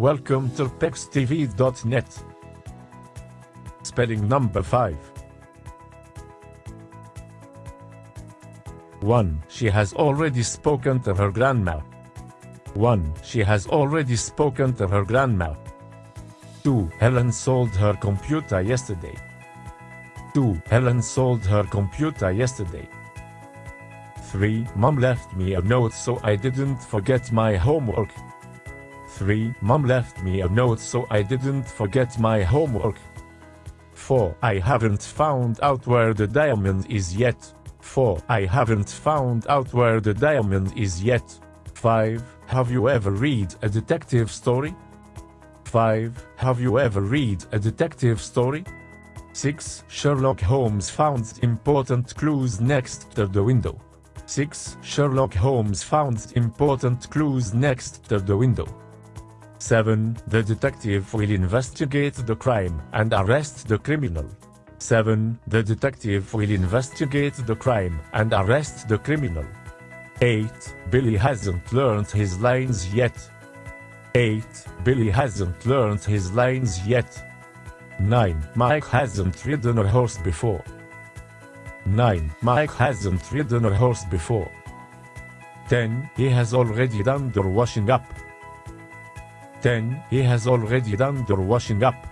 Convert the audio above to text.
Welcome to PexTV.net. Spelling number 5. 1. She has already spoken to her grandma. 1. She has already spoken to her grandma. 2. Helen sold her computer yesterday. 2. Helen sold her computer yesterday. 3. Mom left me a note so I didn't forget my homework. 3. Mom left me a note so I didn't forget my homework. 4. I haven't found out where the diamond is yet. 4. I haven't found out where the diamond is yet. 5. Have you ever read a detective story? 5. Have you ever read a detective story? 6. Sherlock Holmes found important clues next to the window. 6. Sherlock Holmes found important clues next to the window. 7. The detective will investigate the crime and arrest the criminal. 7. The detective will investigate the crime and arrest the criminal. 8. Billy hasn't learned his lines yet. 8. Billy hasn't learned his lines yet. 9. Mike hasn't ridden a horse before. 9. Mike hasn't ridden a horse before. 10. He has already done the washing up. 10. He has already done the washing up.